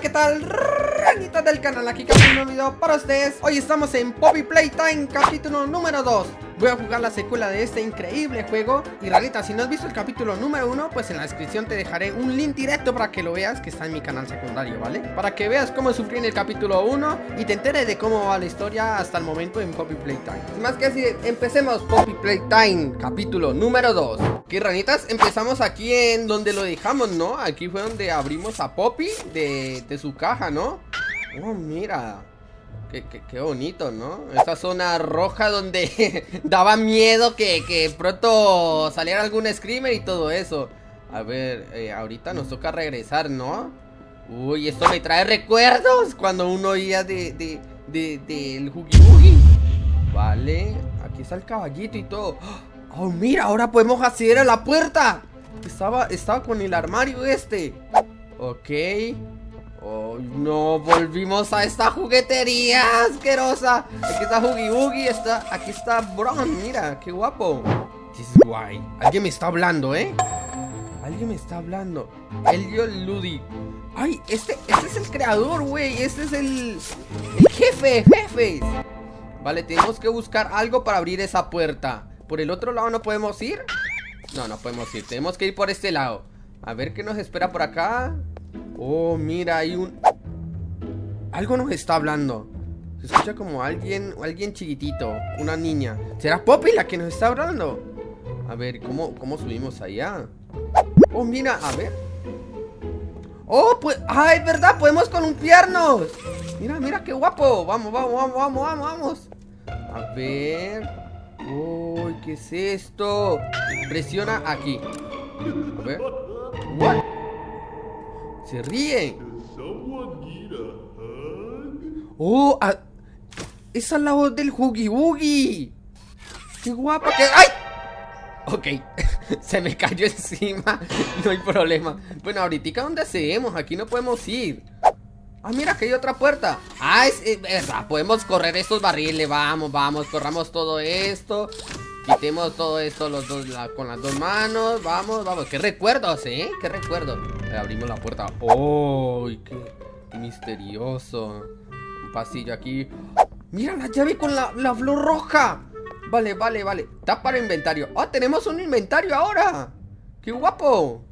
¿qué tal? Ranitas del canal, aquí con un nuevo video para ustedes Hoy estamos en Poppy Playtime, capítulo número 2 Voy a jugar la secuela de este increíble juego Y Ranita, si no has visto el capítulo número 1 Pues en la descripción te dejaré un link directo para que lo veas Que está en mi canal secundario, ¿vale? Para que veas cómo sufrí en el capítulo 1 Y te enteres de cómo va la historia hasta el momento en Poppy Playtime Sin más que decir, empecemos Poppy Playtime, capítulo número 2 Ok, ranitas, empezamos aquí en donde lo dejamos, ¿no? Aquí fue donde abrimos a Poppy de su caja, ¿no? Oh, mira Qué, bonito, ¿no? Esa zona roja donde daba miedo que, pronto saliera algún screamer y todo eso. A ver, eh, ahorita nos toca regresar, ¿no? Uy, esto me trae recuerdos Cuando uno oía de, de, de, del Vale, aquí está el caballito y todo. Oh, mira, ahora podemos acceder a la puerta. Estaba, estaba con el armario este. Ok Oh, no, volvimos a esta juguetería asquerosa. Aquí está Huggy Boogie, está, aquí está Bron, mira, qué guapo. This is guay Alguien me está hablando, ¿eh? Alguien me está hablando. Elio Ludi. Ay, este, este es el creador, güey. Este es el, el jefe, jefes Vale, tenemos que buscar algo para abrir esa puerta. ¿Por el otro lado no podemos ir? No, no podemos ir, tenemos que ir por este lado. A ver qué nos espera por acá Oh, mira, hay un... Algo nos está hablando Se escucha como alguien, alguien chiquitito Una niña ¿Será Poppy la que nos está hablando? A ver, ¿cómo, cómo subimos allá? Oh, mira, a ver Oh, pues... ¡Ah, es verdad! ¡Podemos columpiarnos! Mira, mira, qué guapo Vamos, vamos, vamos, vamos, vamos, vamos A ver... Uy, ¿qué es esto? Presiona aquí A ver? Se ríen. Oh, a... esa es la voz del Huggy Boogie Qué guapa que... ¡Ay! Ok, se me cayó encima No hay problema. Bueno, ahorita ¿dónde hacemos? Aquí no podemos ir. Ah, mira, que hay otra puerta. Ah, es, es verdad, podemos correr estos barriles Vamos, vamos, corramos todo esto. Quitemos todo esto los dos, la, con las dos manos Vamos, vamos, qué recuerdos, ¿eh? Qué recuerdos Abrimos la puerta. ¡Oh! Qué, misterioso Un pasillo aquí. Mira la llave con la, la flor roja Vale, vale, vale. Está para inventario. ¡Ah, tenemos un inventario ahora! ¡Qué guapo!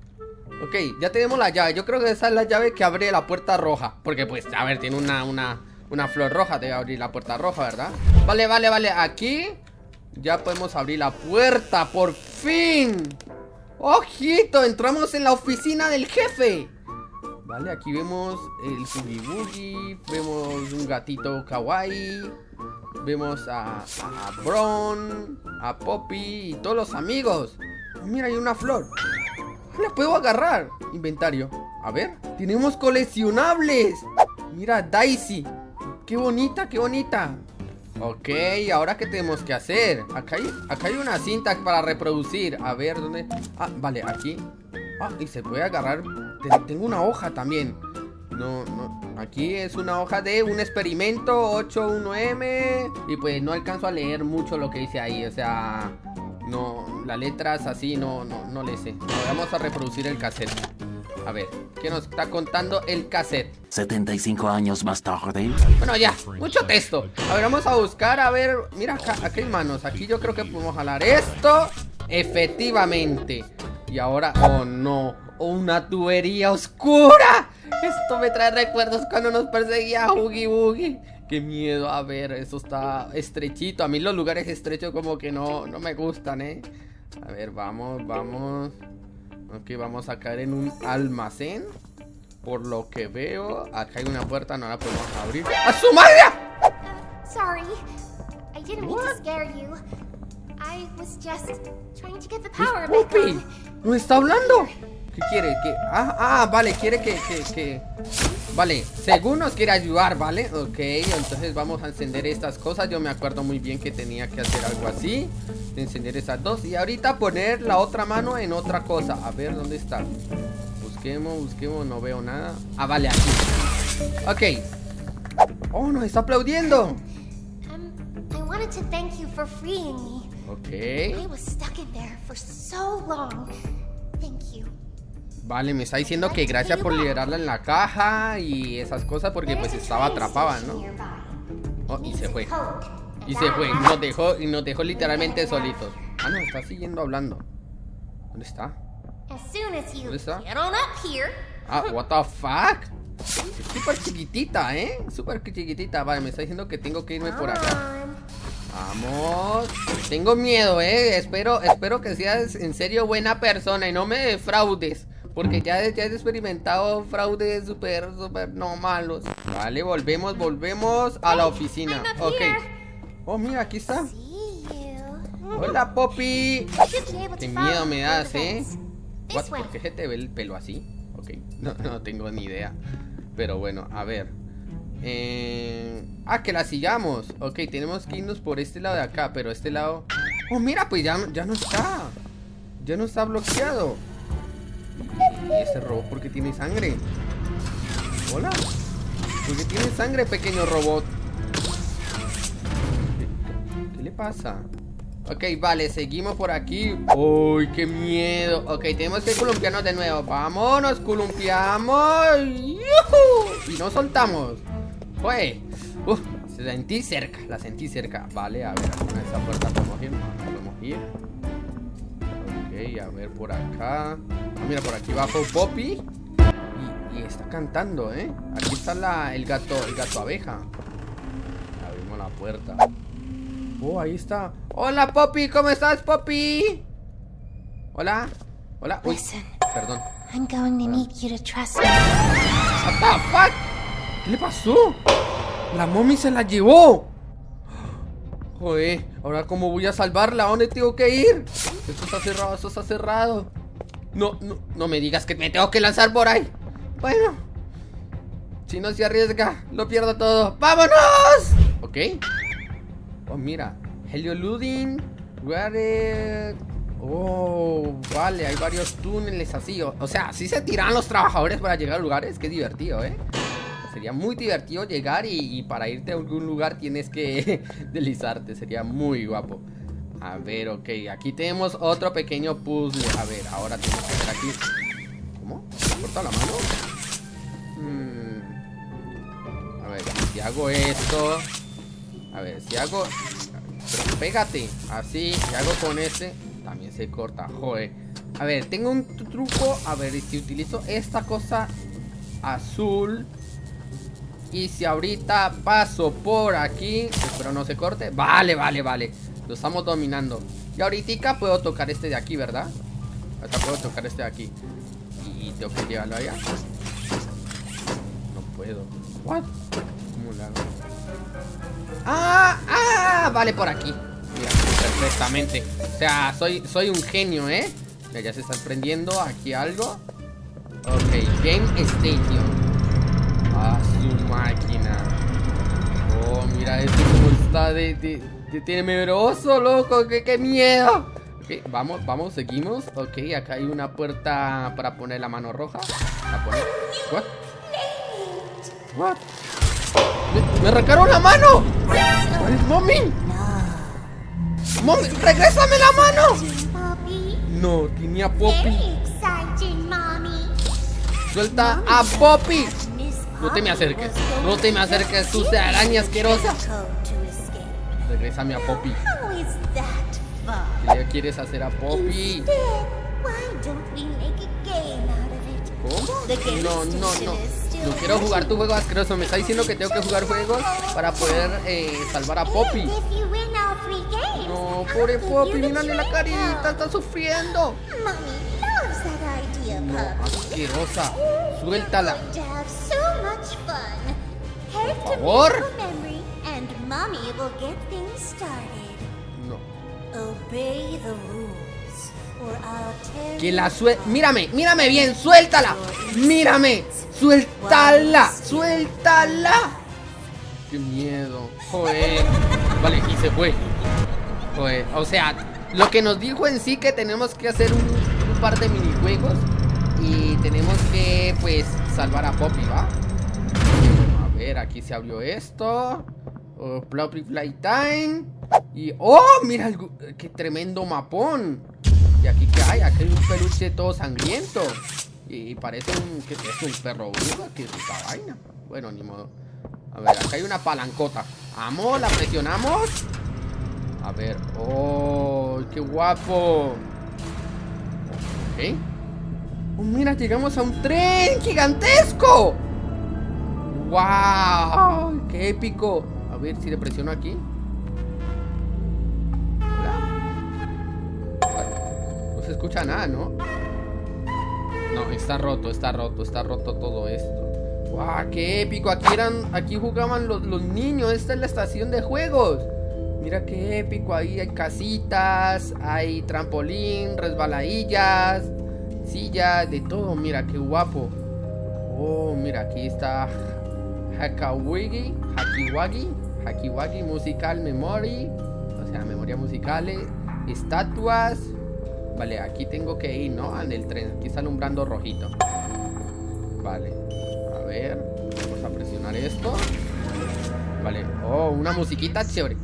Ok, ya tenemos la llave. Yo creo que esa es la llave que abre la puerta roja. Porque pues, a ver, tiene una, una, una flor roja. Debe abrir la puerta roja, ¿verdad? Vale, vale, vale, aquí Ya podemos abrir la puerta, por fin ¡Ojito! Entramos en la oficina del jefe. Vale, aquí vemos el Boogie Vemos un gatito kawaii Vemos a, a Bron A Poppy Y todos los amigos. Mira, hay una flor. La puedo agarrar. Inventario. A ver Tenemos coleccionables. Mira, Daisy. Qué bonita, qué bonita Ok, ¿ahora qué tenemos que hacer? Acá hay, acá hay una cinta para reproducir. A ver, ¿dónde? Ah, vale, aquí. Ah, y se puede agarrar. Tengo una hoja también. No, no, aquí es una hoja de un experimento 81M Y pues no alcanzo a leer mucho lo que dice ahí O sea, no, las letras así no, no, no le sé. Vamos a reproducir el cassette A ver, ¿qué nos está contando el cassette? 75 años más tarde Bueno ya, mucho texto. A ver, vamos a buscar, a ver Mira, acá, aquí hay manos, aquí yo creo que podemos jalar esto Efectivamente. Y ahora, oh no Una tubería oscura. Esto me trae recuerdos cuando nos perseguía Huggy Boogie. Qué miedo, a ver, eso está estrechito. A mí los lugares estrechos como que no, no me gustan, ¿eh? A ver, vamos, vamos Ok, vamos a caer en un almacén. Por lo que veo Acá hay una puerta, no la podemos abrir. ¡A su madre! Sorry, I didn't mean to scare you. I was just trying to get the power back on. ¿No está hablando? ¿Qué quiere? ¿Qué? Ah, ah, vale, quiere que, que, que... Vale, según nos quiere ayudar, ¿vale? Ok, entonces vamos a encender estas cosas. Yo me acuerdo muy bien que tenía que hacer algo así Encender esas dos. Y ahorita poner la otra mano en otra cosa. A ver, ¿dónde está? Busquemos, busquemos, no veo nada. Ah, vale, aquí. Ok. Oh, nos está aplaudiendo. Um, I wanted to thank you for freeing me. Ok. I was stuck in there for so long. Thank you Vale, me está diciendo que gracias por liberarla en la caja y esas cosas porque pues estaba atrapada, ¿no? Oh, y se fue. Y se fue, nos dejó, y nos dejó literalmente solitos. Ah, no, está siguiendo hablando. ¿Dónde está? ¿Dónde está? Ah, what the fuck? Súper chiquitita, ¿eh? Súper chiquitita. Vale, me está diciendo que tengo que irme por acá. Vamos. Tengo miedo, ¿eh? Espero, espero que seas en serio buena persona y no me defraudes. Porque ya, ya he experimentado fraudes súper, súper no malos. Vale, volvemos, volvemos a la oficina. Ok. Oh, mira, aquí está. Hola, Poppy. Qué miedo me das, ¿eh? ¿Por qué se te ve el pelo así? Ok, no, no tengo ni idea. Pero bueno, a ver. Eh... Ah, que la sigamos. Ok, tenemos que irnos por este lado de acá, pero este lado... Oh, mira, pues ya, ya no está. Ya no está bloqueado. ¿Y ese robot por qué tiene sangre? Hola. ¿Por qué tiene sangre, pequeño robot? ¿Qué, le pasa? Ok, vale, seguimos por aquí. Uy, qué miedo. Ok, tenemos que columpiarnos de nuevo. Vámonos, columpiamos. Y nos soltamos. Fue. Uf, se sentí cerca, la sentí cerca. Vale, a ver, a esa puerta podemos ir Podemos ir Ok, a ver por acá ah, Mira, por aquí bajo Poppy y, está cantando, ¿eh? Aquí está la, el gato, el gato abeja Abrimos la puerta Oh, ahí está Hola, Poppy, ¿cómo estás, Poppy? Hola Hola, uy, perdón I'm going to need you to trust me. What the fuck? ¿Qué le pasó? La mommy se la llevó Joder, ahora cómo voy a salvarla, ¿a dónde tengo que ir? Esto está cerrado, esto está cerrado No, no, no me digas que me tengo que lanzar por ahí Bueno Si no se arriesga, lo pierdo todo ¡Vámonos! Ok Oh, mira Helio Ludin Where Oh, vale, hay varios túneles así O sea, así se tiran los trabajadores para llegar a lugares Qué divertido, ¿eh? Sería muy divertido llegar y, para irte a algún lugar tienes que deslizarte. Sería muy guapo. A ver, ok. Aquí tenemos otro pequeño puzzle. A ver, ahora tenemos que hacer aquí. ¿Cómo? ¿Me corta la mano? Hmm. A ver, si hago esto. A ver, si hago. Pero pégate. Así. Si hago con este. También se corta. Joder. A ver, tengo un truco. A ver, si utilizo esta cosa azul. Y si ahorita paso por aquí Espero no se corte Vale, vale, vale Lo estamos dominando Y ahorita puedo tocar este de aquí, ¿verdad? Ahorita puedo tocar este de aquí Y tengo que llevarlo allá No puedo ¿What? ¿Cómo lo hago? ¡Ah! ¡Ah! Vale, por aquí Mira, perfectamente O sea, soy, soy un genio, ¿eh? Ya se está prendiendo aquí algo Ok, Game Station a su máquina. Oh, mira esto como está de, temeroso, loco. ¡Qué, miedo! Ok, vamos, vamos, seguimos. Ok, acá hay una puerta para poner la mano roja. La. ¿What? ¡Me, arrancaron la mano! ¿Cuál es mommy? ¡Mommy, regrésame la mano! No, tenía Poppy. Suelta a Poppy. No te me acerques. No te me acerques, sucia araña asquerosa. Regrésame a Poppy. ¿Qué le quieres hacer a Poppy? ¿Cómo? No, no, no. No quiero jugar tu juego asqueroso. Me está diciendo que tengo que jugar juegos para poder eh, salvar a Poppy. No, pobre Poppy, mírale la carita, está sufriendo. No, asquerosa. Suéltala. Por favor. No. Que la suel... Mírame, mírame bien, suéltala. Mírame, suéltala, suéltala. Qué miedo. Joder. Vale, y se fue. Joder, o sea, lo que nos dijo en sí que tenemos que hacer un, un par de minijuegos y tenemos que, pues, salvar a Poppy, ¿va? A ver, aquí se abrió esto oh, Poppy Playtime Y, ¡oh! Mira, qué tremendo mapón Y aquí, ¿qué hay? Aquí hay un peluche todo sangriento Y parece un... que es un perro bruja? ¿Qué es esta vaina? Bueno, ni modo. A ver, acá hay una palancota. Vamos, la presionamos. A ver. ¡Oh! ¡Qué guapo! Ok. Oh, mira, llegamos a un tren gigantesco. ¡Wow! ¡Qué épico! A ver si le presiono aquí. No se escucha nada, ¿no? No, está roto, está roto, está roto todo esto. ¡Wow! ¡Qué épico! Aquí eran, aquí jugaban los, los niños. Esta es la estación de juegos. Mira qué épico. Ahí hay casitas, hay trampolín, resbaladillas, sillas, de todo. Mira qué guapo. Oh, mira, aquí está Hakawigi, Hakiwagi, Hakiwagi Musical Memory, o sea, memoria musicales, estatuas. Vale, aquí tengo que ir, ¿no? En el tren, aquí está alumbrando rojito. Vale, a ver, vamos a presionar esto. Vale, oh, una musiquita chévere.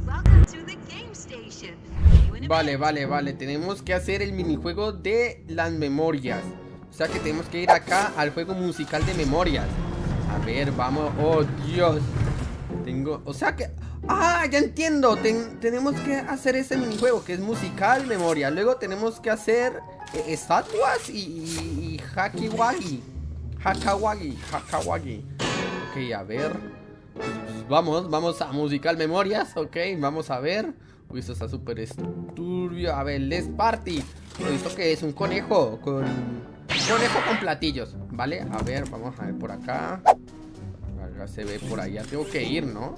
Vale, vale, vale, tenemos que hacer el minijuego de las memorias. O sea que tenemos que ir acá al juego musical de memorias. A ver, vamos. Oh, Dios. O sea que. Ah, ya entiendo. tenemos que hacer ese minijuego que es musical, memoria. Luego tenemos que hacer eh, estatuas y, y, y hakiwagi. Hakawagi. Hakawagi. Ok, a ver. vamos, vamos a musical memorias. Ok, vamos a ver. Uy, esto está súper turbio. A ver, let's party. ¿Esto que es? Un conejo con Conejo con platillos, ¿vale? A ver, vamos a ver por acá Se ve por allá. Tengo que ir, ¿no?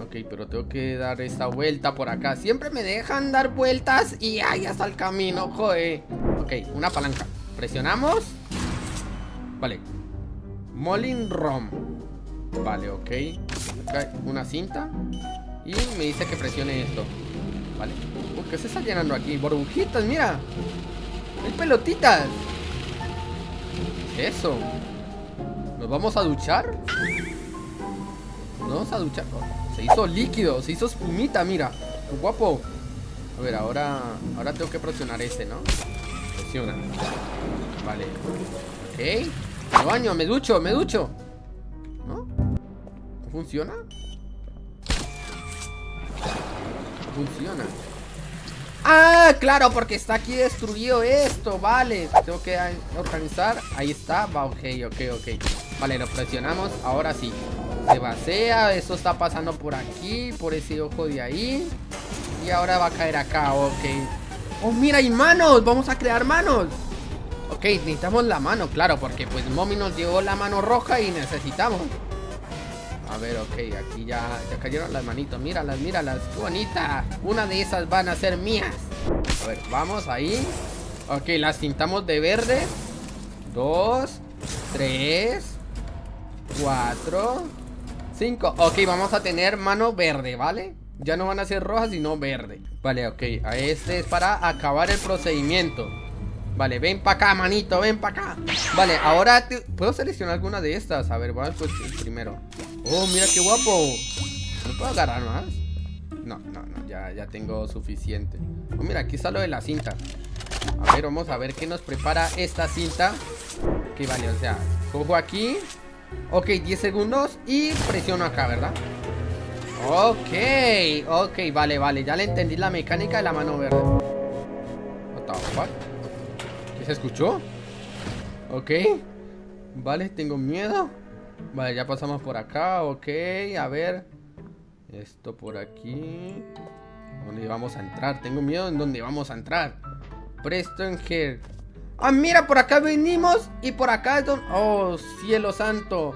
Ok, pero tengo que dar esta vuelta por acá. Siempre me dejan dar vueltas Y ahí está el camino, joder Ok, una palanca. Presionamos. Vale. Molin Rom. Vale, ok. Acá una cinta. Y me dice que presione esto. Vale. ¿Qué se está llenando aquí? Burbujitas, mira. Hay pelotitas. Eso? ¿Nos vamos a duchar? ¿Nos vamos a se hizo líquido, se hizo espumita, mira. Guapo. A ver, ahora, ahora tengo que presionar este, ¿no? Presiona. Vale. Ok. Me baño, me ducho, me ducho. ¿No? ¿No funciona? No funciona. Ah, claro, porque está aquí destruido esto, vale. Tengo que organizar, ahí está. Va, ok, ok, ok. Vale, lo presionamos, ahora sí Se vacía, esto está pasando por aquí Por ese ojo de ahí. Y ahora va a caer acá, ok. Oh, mira, hay manos, vamos a crear manos. Ok, necesitamos la mano, claro Porque pues Mommy nos llevó la mano roja y necesitamos. A ver, ok, aquí ya, ya cayeron las manitos Míralas, míralas, qué bonita. Una de esas van a ser mías. A ver, vamos ahí. Ok, las pintamos de verde. Dos Tres Cuatro Cinco. Ok, vamos a tener mano verde, ¿vale? Ya no van a ser rojas, sino verde. Vale, ok, a este es para acabar el procedimiento. Vale, ven para acá, manito, ven para acá. Vale, ahora ¿Puedo seleccionar alguna de estas? A ver, vamos pues primero. Oh, mira qué guapo. ¿No puedo agarrar más? No, no, no, ya, ya tengo suficiente. Oh, mira, aquí está lo de la cinta. A ver, vamos a ver qué nos prepara esta cinta. Que vale, o sea, cojo aquí Ok, 10 segundos y presiono acá, ¿verdad? Ok, ok, vale, vale. Ya le entendí la mecánica de la mano verde? ¿Qué se escuchó? Ok. Vale, tengo miedo. Vale, ya pasamos por acá, ok, a ver. Esto por aquí. ¿Dónde vamos a entrar? Tengo miedo en dónde vamos a entrar. Preston Hill Ah, mira, por acá venimos Y por acá es donde... Oh, cielo santo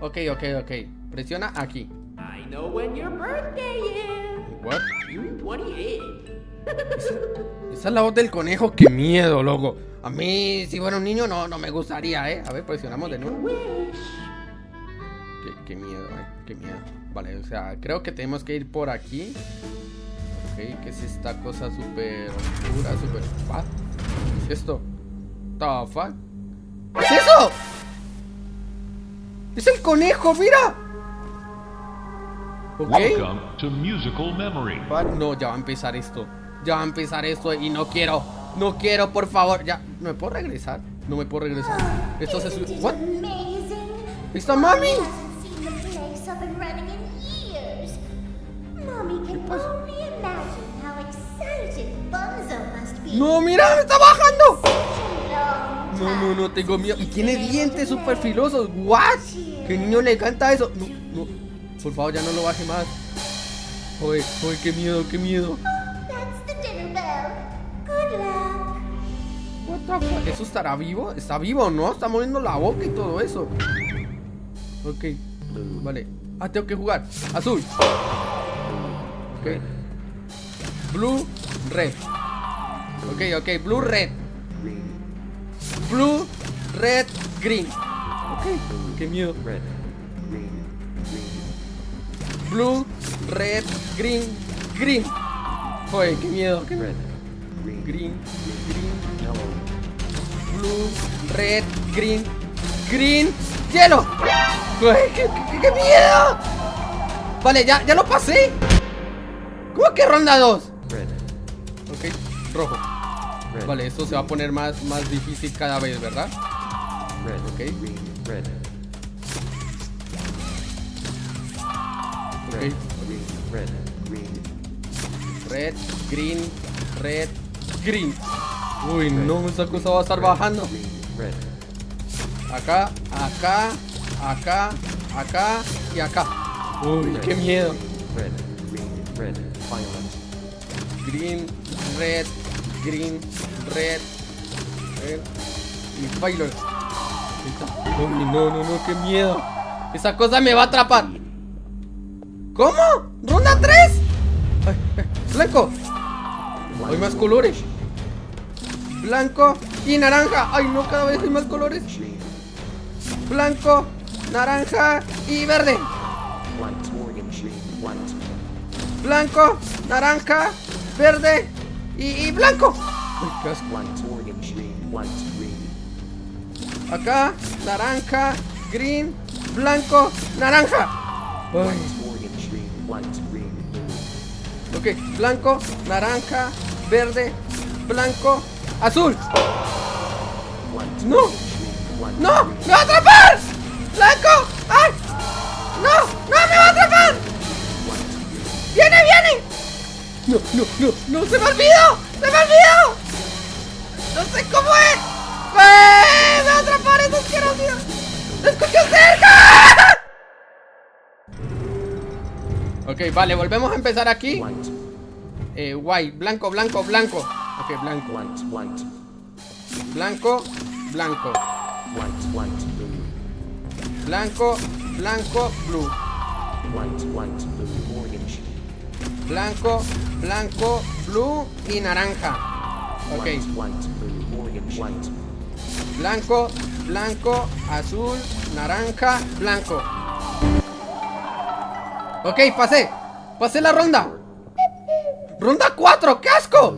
Ok, ok, ok Presiona aquí I know when your birthday is. What? Esa, esa es la voz del conejo, qué miedo, loco A mí, si fuera un niño, no, no me gustaría, eh A ver, presionamos de nuevo Qué, miedo, eh. Qué miedo. Vale, o sea, creo que tenemos que ir por aquí. Ok, ¿qué es esta cosa súper oscura? Súper... ¿Qué es esto? The fuck? ¿Qué es eso? ¡Es el conejo, mira! Ok. No, ya va a empezar esto. Ya va a empezar esto y no quiero. No quiero, por favor. Ya, ¿me puedo regresar? No me puedo regresar. Esto se it ¿What? ¿Está mami? No, mira, me está bajando. No, no, no, tengo miedo. Y tiene dientes play. filosos. ¿What? ¿Qué niño le encanta eso? No, no. Por favor, ya no lo baje más. Oye, oye, qué miedo, qué miedo. ¿Eso estará vivo? ¿Está vivo, no? Está moviendo la boca y todo eso. Ok. Vale. Ah, tengo que jugar. Azul. Ok. Blue, red. Ok, ok. Blue, red. Blue, red, green. Ok. Qué miedo. Blue, red, green, green. Oye, qué miedo. Qué miedo. Green, green, blue, red, green, green, hielo. Uy, qué, qué- qué miedo! Vale, ya, ya lo pasé. ¿Cómo que ronda 2? Ok, rojo. Vale, esto se va a poner más, más difícil cada vez, ¿verdad? Ok. Ok. Red, green, red, green. Uy, no, esa cosa va a estar bajando. Acá, acá, acá, acá y acá. Uy, qué miedo. Green, red, green, red, red y. Uy, no, no, no, qué miedo. Esa cosa me va a atrapar. ¿Cómo? ¿Ronda 3? Blanco. Hay más colores. Blanco y naranja. Ay, no, cada vez hay más colores. Blanco, naranja y verde. Blanco, naranja, verde y, y blanco. Acá, naranja, green, blanco, naranja. Ay. Ok, blanco, naranja, verde, blanco, azul. No, no, me va a atrapar. Blanco, ay, no, No, no, no, no, se me olvidó, se me olvidó. No sé cómo es. ¡Eh! Me va a atrapar eso asqueroso. ¡Lo escucho cerca! Ok, vale, volvemos a empezar aquí. Eh, white, blanco, blanco, blanco. Ok, blanco. Blanco, blanco. Blanco, blanco, blue. Blanco, blanco, blue y naranja. Ok. Blanco, blanco, azul, naranja, blanco. Ok, pasé. Pasé la ronda. Ronda 4, ¡qué asco!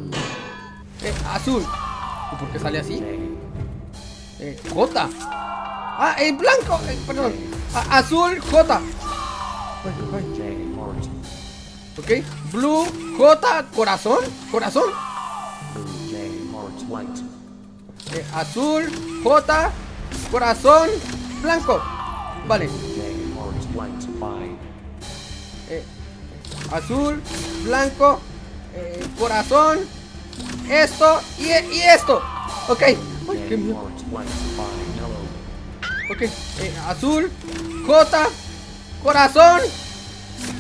Eh, azul. ¿Y por qué sale así? Eh, J. Ah, el blanco. eh, perdón. A- azul, J. Ay, ay. Ok. Blue, J, corazón. Corazón. Eh, azul, J, corazón, blanco. Vale. Eh, azul, blanco, eh, corazón, esto y, esto. Ok. Ay, qué. Ok. azul, J, corazón,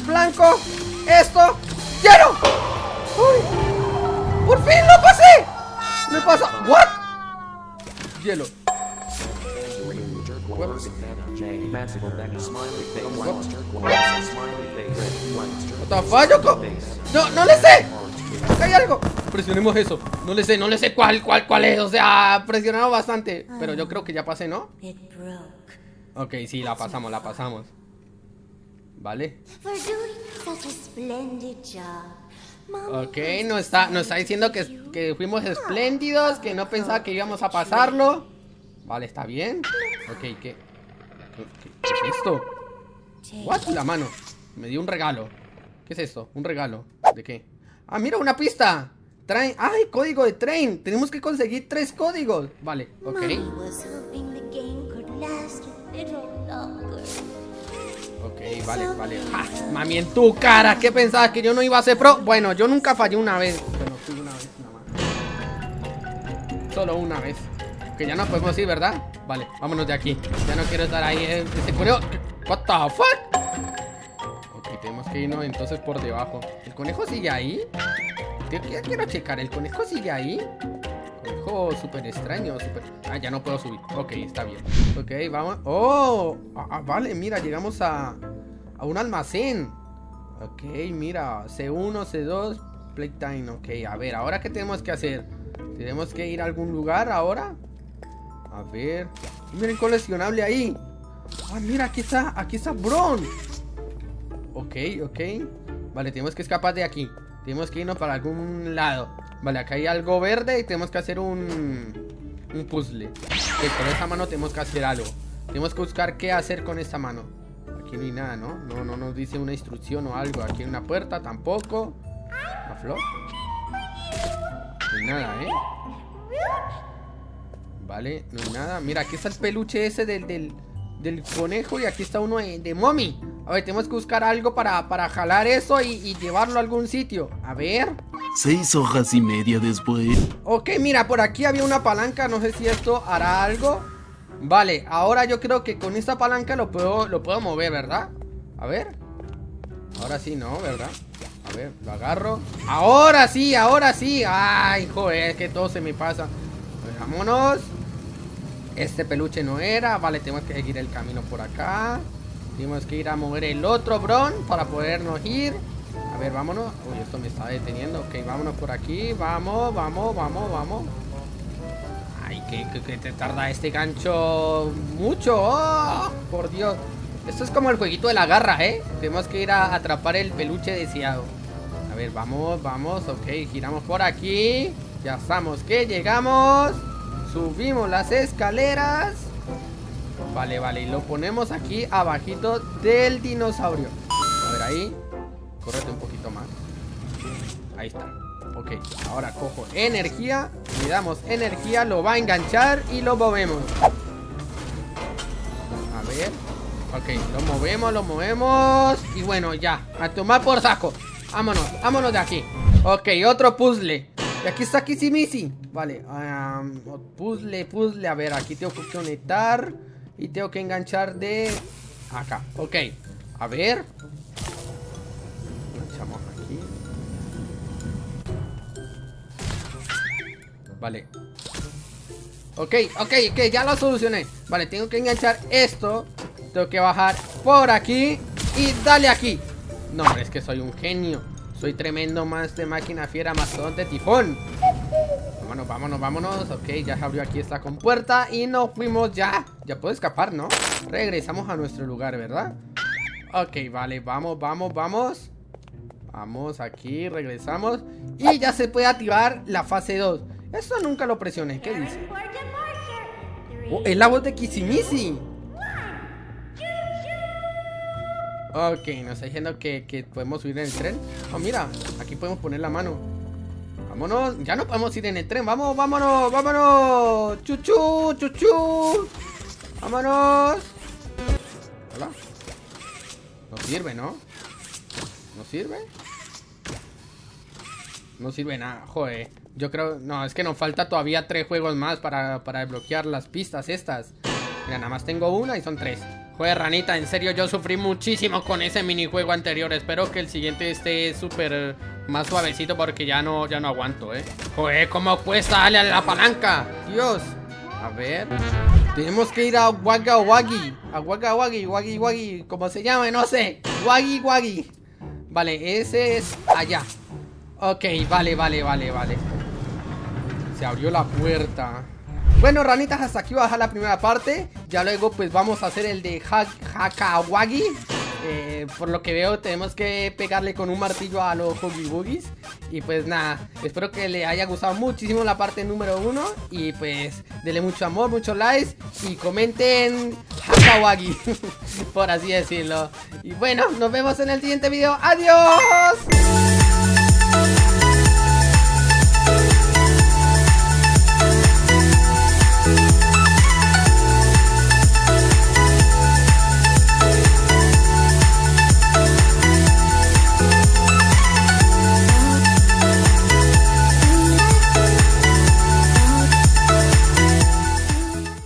blanco, esto, ¡Quiero! ¡Uy! ¡Por fin lo pasé! ¿Me pasa? ¿What? Hielo. What? No, no le sé. Acá hay algo. Presionemos eso. No le sé, no le sé cuál, cuál, cuál es. O sea, presionamos bastante. Pero yo creo que ya pasé, ¿no? Ok, sí, la pasamos, la pasamos. Vale. Ok, nos está, nos está diciendo que, que fuimos espléndidos, que no pensaba que íbamos a pasarlo. Vale, está bien. Ok, ¿qué? ¿Qué, qué- qué es esto? What? La mano. Me dio un regalo. ¿Qué es esto? Un regalo. ¿De qué? Ah, mira, una pista. train. ¡Ay, código de train! Tenemos que conseguir tres códigos. Vale, ok. Vale, vale. ¡Ja! Mami, en tu cara. ¿Qué pensabas? ¿Que yo no iba a ser pro? Bueno, yo nunca fallé una vez. Bueno, fui una vez nada más. Solo una vez. Que ya no podemos ir, ¿verdad? Vale, vámonos de aquí. Ya no quiero estar ahí. eh, Ese conejo. What the fuck? Ok, tenemos que irnos entonces por debajo. ¿El conejo sigue ahí? Ya quiero checar. ¿El conejo sigue ahí? Conejo súper extraño, súper... Ah, ya no puedo subir. Ok, está bien. Ok, vamos... ¡Oh! Ah, ah, vale, mira, llegamos a... A un almacén. Ok, mira. C1, C2, Playtime. Ok, a ver, ¿ahora qué tenemos que hacer? ¿Tenemos que ir a algún lugar ahora? A ver... Miren coleccionable ahí. Ah, mira, aquí está, aquí está Bron. Ok, ok. Vale, tenemos que escapar de aquí. Tenemos que irnos para algún lado. Vale, acá hay algo verde y tenemos que hacer un... Un puzzle. Ok, con esta mano tenemos que hacer algo. Tenemos que buscar qué hacer con esta mano. Aquí no hay nada, ¿no? No, no nos dice una instrucción o algo. Aquí hay una puerta, tampoco. ¿La flor? No hay nada, ¿eh? Vale, no hay nada. Mira, aquí está el peluche ese del, del, del conejo y aquí está uno de, de mommy. A ver, tenemos que buscar algo para, para jalar eso y, y llevarlo a algún sitio. A ver. Seis hojas y media después. Ok, mira, por aquí había una palanca. No sé si esto hará algo. Vale, ahora yo creo que con esta palanca lo puedo, lo puedo mover, ¿verdad? A ver. Ahora sí, ¿no? ¿Verdad? A ver, lo agarro. Ahora sí, ahora sí. Ay, joder, que todo se me pasa. Vámonos. Este peluche no era. Vale, tenemos que seguir el camino por acá. Tenemos que ir a mover el otro bron para podernos ir. A ver, vámonos. Uy, esto me está deteniendo. Ok, vámonos por aquí. Vamos, vamos, vamos, vamos. Que te tarda este gancho mucho. ¡Oh! por Dios. Esto es como el jueguito de la garra, ¿eh? Tenemos que ir a atrapar el peluche deseado. A ver, vamos, vamos. Ok, giramos por aquí. Ya estamos que llegamos. Subimos las escaleras. Vale, vale. Y lo ponemos aquí abajito del dinosaurio. A ver, ahí. Córrete un poquito más. Ahí está. Ok, ahora cojo energía. Le damos energía, lo va a enganchar y lo movemos. A ver. Ok, lo movemos, lo movemos. Y bueno, ya. A tomar por saco. Vámonos, vámonos de aquí. Ok, otro puzzle. Y aquí está Kissimisi. Vale, puzzle, puzzle. A ver, aquí tengo que conectar. Y tengo que enganchar de acá. Ok, a ver. Vale. Ok, ok, ok, ya lo solucioné. Vale, tengo que enganchar esto. Tengo que bajar por aquí. Y dale aquí. No, es que soy un genio. Soy tremendo más de máquina fiera, mastodonte, tifón. Vámonos, vámonos, vámonos. Ok, ya se abrió aquí esta compuerta. Y nos fuimos ya. Ya puedo escapar, ¿no? Regresamos a nuestro lugar, ¿verdad? Ok, vale, vamos, vamos, vamos. Vamos aquí, regresamos. Y ya se puede activar la fase 2. Esto nunca lo presioné. ¿Qué dice? Oh, es la voz de Kissimisi. Ok, nos está diciendo que, que podemos subir en el tren. Oh, mira, aquí podemos poner la mano. Vámonos, ya no podemos ir en el tren. Vamos, vámonos, vámonos. Chuchu, chuchu. Vámonos. Hola. No sirve, ¿no? ¿No sirve? No sirve nada, joder. Yo creo... No, es que nos falta todavía tres juegos más para, para desbloquear las pistas estas. Mira, nada más tengo una y son tres. Joder, ranita, en serio, yo sufrí muchísimo con ese minijuego anterior. Espero que el siguiente esté súper más suavecito porque ya no, ya no aguanto, ¿eh? Joder, ¿cómo cuesta darle a la palanca? Dios. A ver. Tenemos que ir a Wagga Waggy. A Wagga Waggy, Waggy Waggy. ¿Cómo se llama? No sé. Waggy Waggy. Vale, ese es allá. Ok, vale, vale, vale, vale. Se abrió la puerta. Bueno, ranitas, hasta aquí va a dejar la primera parte. Ya luego, pues vamos a hacer el de ha Hakawagi. Eh, por lo que veo, tenemos que pegarle con un martillo a los Huggy Wuggies. Y pues nada, espero que le haya gustado muchísimo la parte número uno. Y pues, denle mucho amor, muchos likes. Y comenten Hakawagi, por así decirlo. Y bueno, nos vemos en el siguiente video. ¡Adiós!